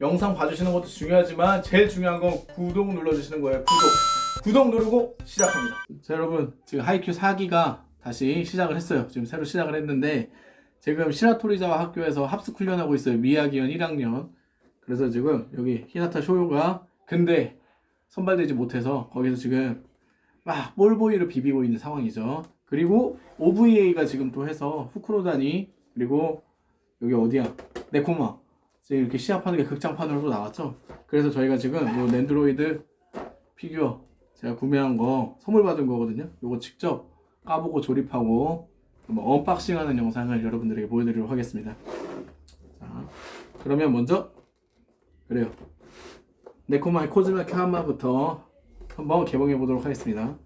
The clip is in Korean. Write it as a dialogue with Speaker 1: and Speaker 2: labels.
Speaker 1: 영상 봐주시는 것도 중요하지만 제일 중요한 건 구독 눌러주시는 거예요. 구독. 구독 누르고 시작합니다. 자 여러분. 지금 하이큐 4기가 다시 시작을 했어요. 지금 새로 시작을 했는데 지금 시라토리자와 학교에서 합숙 훈련하고 있어요. 미야기현 1학년. 그래서 지금 여기 히나타 쇼요가 근데 선발되지 못해서 거기서 지금 막 볼보이를 비비고 있는 상황이죠. 그리고 OVA가 지금 또 해서 후크로다니 그리고 여기 어디야? 네코마 지금 이렇게 시합하는 게 극장판으로 또 나왔죠? 그래서 저희가 지금 요 넨도로이드 피규어 제가 구매한 거 선물 받은 거거든요. 요거 직접 까보고 조립하고 한번 unboxing 하는 영상을 여러분들에게 보여드리도록 하겠습니다. 자 그러면 먼저 그래요. 네코마의 코즈메 켄마부터 한번 개봉해 보도록 하겠습니다